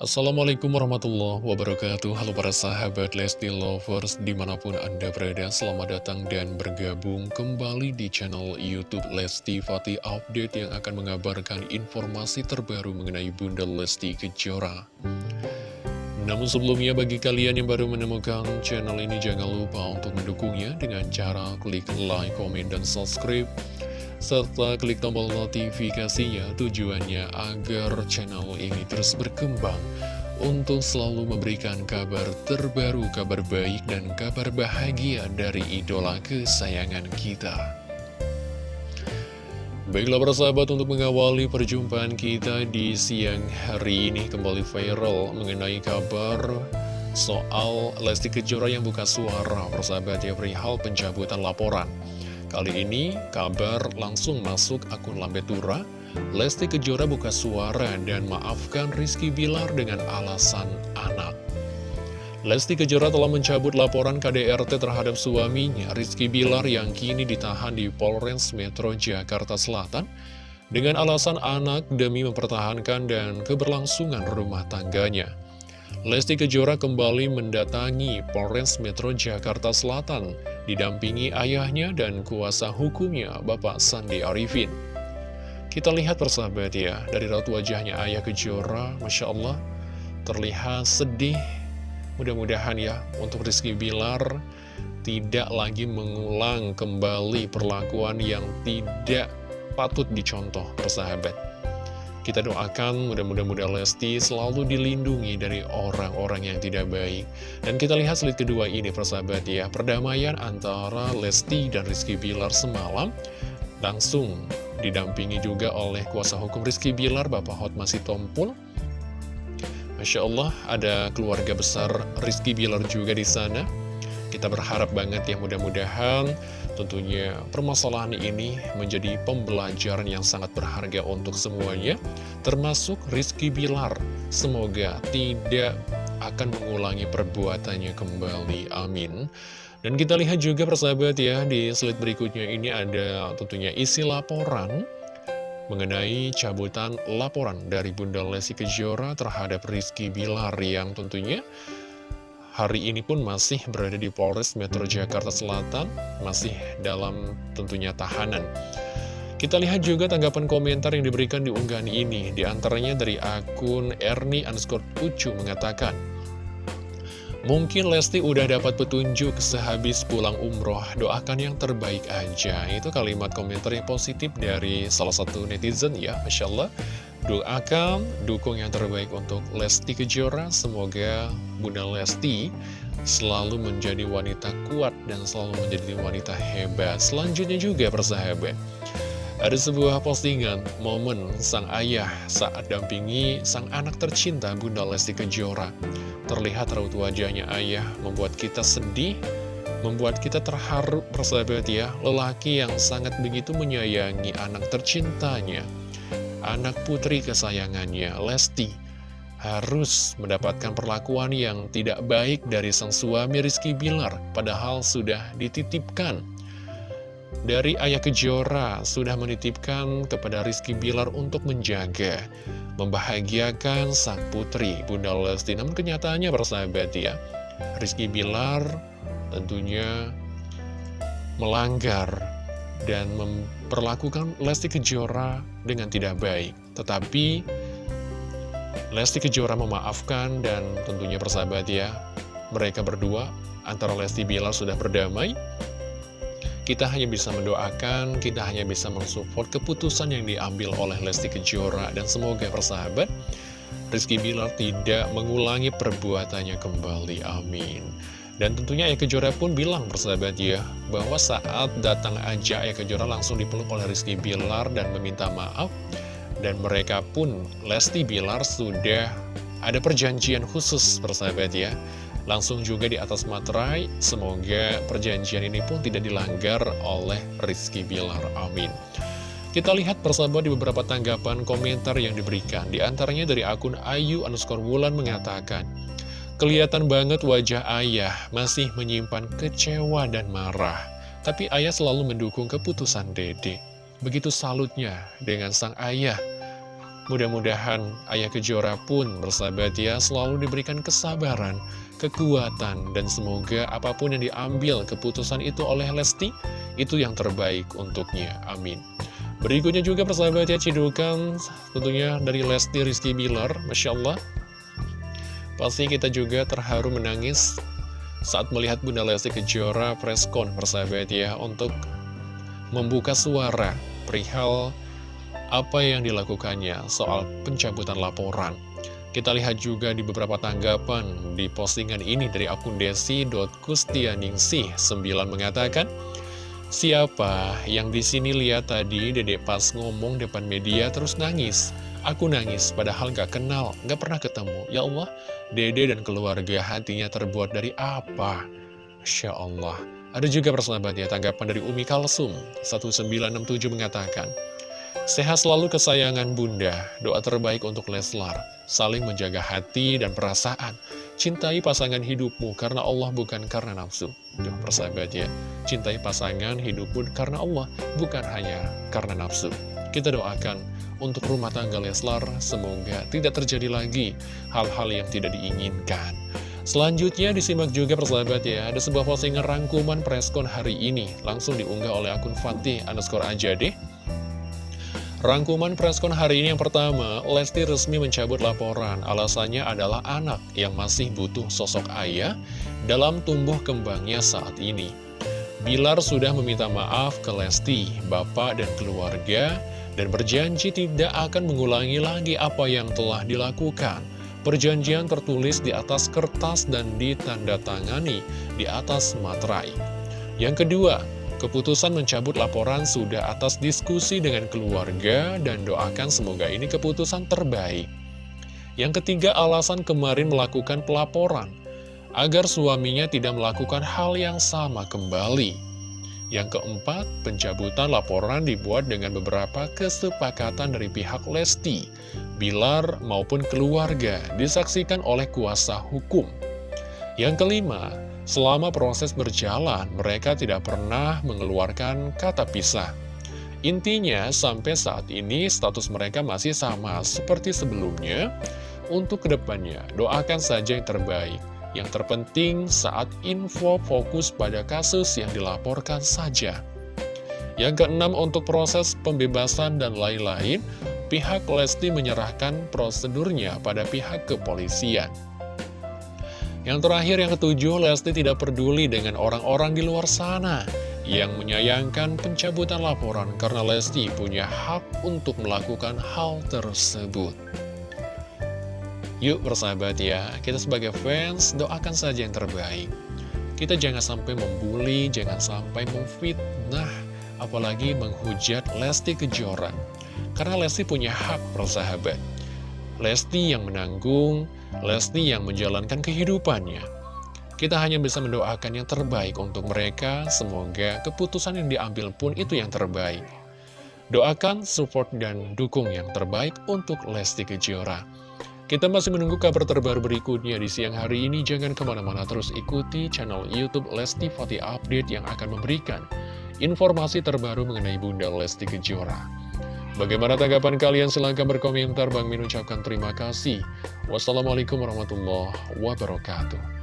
Assalamualaikum warahmatullahi wabarakatuh. Halo para sahabat Lesti Lovers Di mana pun anda berada Selamat datang dan bergabung kembali di channel Youtube Lesti Fatih Update Yang akan mengabarkan informasi terbaru mengenai Bunda Lesti Kejora. Namun sebelumnya bagi kalian yang baru menemukan channel ini Jangan lupa untuk mendukungnya dengan cara klik like, komen, dan subscribe serta klik tombol notifikasinya tujuannya agar channel ini terus berkembang untuk selalu memberikan kabar terbaru, kabar baik, dan kabar bahagia dari idola kesayangan kita. Baiklah para sahabat untuk mengawali perjumpaan kita di siang hari ini kembali viral mengenai kabar soal Lesti Kejora yang buka suara persahabat ya perihal pencabutan laporan. Kali ini kabar langsung masuk akun Lambetura Lesti Kejora buka suara dan maafkan Rizky Bilar dengan alasan anak Lesti Kejora telah mencabut laporan KDRT terhadap suaminya Rizky Bilar yang kini ditahan di Polres Metro Jakarta Selatan dengan alasan anak demi mempertahankan dan keberlangsungan rumah tangganya. Lesti Kejora kembali mendatangi Polres Metro Jakarta Selatan didampingi ayahnya dan kuasa hukumnya Bapak Sandi Arifin. Kita lihat persahabat ya, dari raut wajahnya ayah Kejora, Masya Allah, terlihat sedih. Mudah-mudahan ya, untuk Rizky Bilar tidak lagi mengulang kembali perlakuan yang tidak patut dicontoh persahabat. Kita doakan mudah-mudahan Lesti selalu dilindungi dari orang-orang yang tidak baik. Dan kita lihat slide kedua ini persahabat ya, perdamaian antara Lesti dan Rizky Bilar semalam langsung didampingi juga oleh kuasa hukum Rizky Bilar, Bapak Hotma Sitompul. Masya Allah, ada keluarga besar Rizky Bilar juga di sana. Kita berharap banget ya mudah-mudahan tentunya permasalahan ini menjadi pembelajaran yang sangat berharga untuk semuanya, termasuk Rizky Bilar. Semoga tidak akan mengulangi perbuatannya kembali. Amin. Dan kita lihat juga persahabat ya, di slide berikutnya ini ada tentunya isi laporan mengenai cabutan laporan dari Bunda Lesti Kejora terhadap Rizky Bilar yang tentunya hari ini pun masih berada di Polres Metro Jakarta Selatan, masih dalam tentunya tahanan. Kita lihat juga tanggapan komentar yang diberikan di unggahan ini, di antaranya dari akun Erni underscore Ucu mengatakan, Mungkin Lesti udah dapat petunjuk sehabis pulang umroh, doakan yang terbaik aja. Itu kalimat komentar yang positif dari salah satu netizen ya, Masya Allah. Doakan, dukung yang terbaik untuk Lesti Kejora. Semoga Bunda Lesti selalu menjadi wanita kuat dan selalu menjadi wanita hebat. Selanjutnya juga persahabat. Ada sebuah postingan momen sang ayah saat dampingi sang anak tercinta Bunda Lesti Kejora. Terlihat raut wajahnya ayah membuat kita sedih, membuat kita terharu persahabat ya. Lelaki yang sangat begitu menyayangi anak tercintanya, anak putri kesayangannya Lesti harus mendapatkan perlakuan yang tidak baik dari sang suami Rizky Bilar, padahal sudah dititipkan dari Ayah Kejora sudah menitipkan kepada Rizky Bilar untuk menjaga, membahagiakan sang putri Bunda Lesti. Namun kenyataannya bersahabat ya, Rizky Bilar tentunya melanggar dan memperlakukan Lesti Kejora dengan tidak baik. Tetapi Lesti Kejora memaafkan dan tentunya bersahabat ya, mereka berdua antara Lesti Bilar sudah berdamai kita hanya bisa mendoakan, kita hanya bisa mensupport keputusan yang diambil oleh Lesti Kejora. Dan semoga persahabat, Rizky Bilar tidak mengulangi perbuatannya kembali. Amin. Dan tentunya Ayah Kejora pun bilang persahabat ya, bahwa saat datang aja Ayah Kejora langsung dipeluk oleh Rizky Bilar dan meminta maaf. Dan mereka pun, Lesti Bilar sudah ada perjanjian khusus persahabat ya langsung juga di atas materai. Semoga perjanjian ini pun tidak dilanggar oleh Rizky Bilar. Amin. Kita lihat persahabat di beberapa tanggapan komentar yang diberikan. Di antaranya dari akun Ayu underscore Wulan mengatakan, Kelihatan banget wajah ayah masih menyimpan kecewa dan marah. Tapi ayah selalu mendukung keputusan dede. Begitu salutnya dengan sang ayah. Mudah-mudahan Ayah Kejora pun bersahabat ya selalu diberikan kesabaran, kekuatan, dan semoga apa pun yang diambil keputusan itu oleh Lesti, itu yang terbaik untuknya. Amin. Berikutnya juga persahabat ya cidukan tentunya dari Lesti Rizky Bilar, Masya Allah. Pasti kita juga terharu menangis saat melihat Bunda Lesti Kejora preskon persahabat ya untuk membuka suara perihal apa yang dilakukannya soal pencabutan laporan. Kita lihat juga di beberapa tanggapan di postingan ini dari akun desi.kustianingsih 9 mengatakan, Siapa yang di sini lihat tadi dedek pas ngomong depan media terus nangis? Aku nangis, padahal gak kenal, gak pernah ketemu. Ya Allah, dede dan keluarga hatinya terbuat dari apa? Masya Allah. Ada juga persahabatnya tanggapan dari Umi Kalsum 1967 mengatakan, Sehat selalu kesayangan bunda, doa terbaik untuk Leslar, saling menjaga hati dan perasaan. Cintai pasangan hidupmu karena Allah bukan karena nafsu. Tuh persahabat ya, cintai pasangan hidupmu karena Allah, bukan hanya karena nafsu. Kita doakan untuk rumah tangga Leslar, semoga tidak terjadi lagi hal-hal yang tidak diinginkan. Selanjutnya disimak juga persahabat ya, ada sebuah postingan rangkuman preskon hari ini, langsung diunggah oleh akun Fatih underscore aja deh. Rangkuman preskon hari ini yang pertama, Lesti resmi mencabut laporan. Alasannya adalah anak yang masih butuh sosok ayah dalam tumbuh kembangnya saat ini. Bilar sudah meminta maaf ke Lesti, bapak, dan keluarga, dan berjanji tidak akan mengulangi lagi apa yang telah dilakukan. Perjanjian tertulis di atas kertas dan ditandatangani di atas materai. Yang kedua, Keputusan mencabut laporan sudah atas diskusi dengan keluarga dan doakan semoga ini keputusan terbaik. Yang ketiga, alasan kemarin melakukan pelaporan, agar suaminya tidak melakukan hal yang sama kembali. Yang keempat, pencabutan laporan dibuat dengan beberapa kesepakatan dari pihak Lesti, Bilar maupun keluarga, disaksikan oleh kuasa hukum. Yang kelima, Selama proses berjalan, mereka tidak pernah mengeluarkan kata pisah. Intinya, sampai saat ini status mereka masih sama seperti sebelumnya. Untuk ke depannya, doakan saja yang terbaik. Yang terpenting saat info fokus pada kasus yang dilaporkan saja. Yang keenam, untuk proses pembebasan dan lain-lain, pihak Lesti menyerahkan prosedurnya pada pihak kepolisian. Yang terakhir, yang ketujuh, Lesti tidak peduli dengan orang-orang di luar sana yang menyayangkan pencabutan laporan karena Lesti punya hak untuk melakukan hal tersebut. Yuk bersahabat ya, kita sebagai fans doakan saja yang terbaik. Kita jangan sampai membuli, jangan sampai memfitnah, apalagi menghujat Lesti Kejora. Karena Lesti punya hak bersahabat. Lesti yang menanggung, Lesti yang menjalankan kehidupannya. Kita hanya bisa mendoakan yang terbaik untuk mereka, semoga keputusan yang diambil pun itu yang terbaik. Doakan, support, dan dukung yang terbaik untuk Lesti Kejora. Kita masih menunggu kabar terbaru berikutnya di siang hari ini. Jangan ke mana-mana terus ikuti channel Youtube Lesti Fati Update yang akan memberikan informasi terbaru mengenai Bunda Lesti Kejora. Bagaimana tanggapan kalian? Silahkan berkomentar. Bang Min ucapkan terima kasih. Wassalamualaikum warahmatullahi wabarakatuh.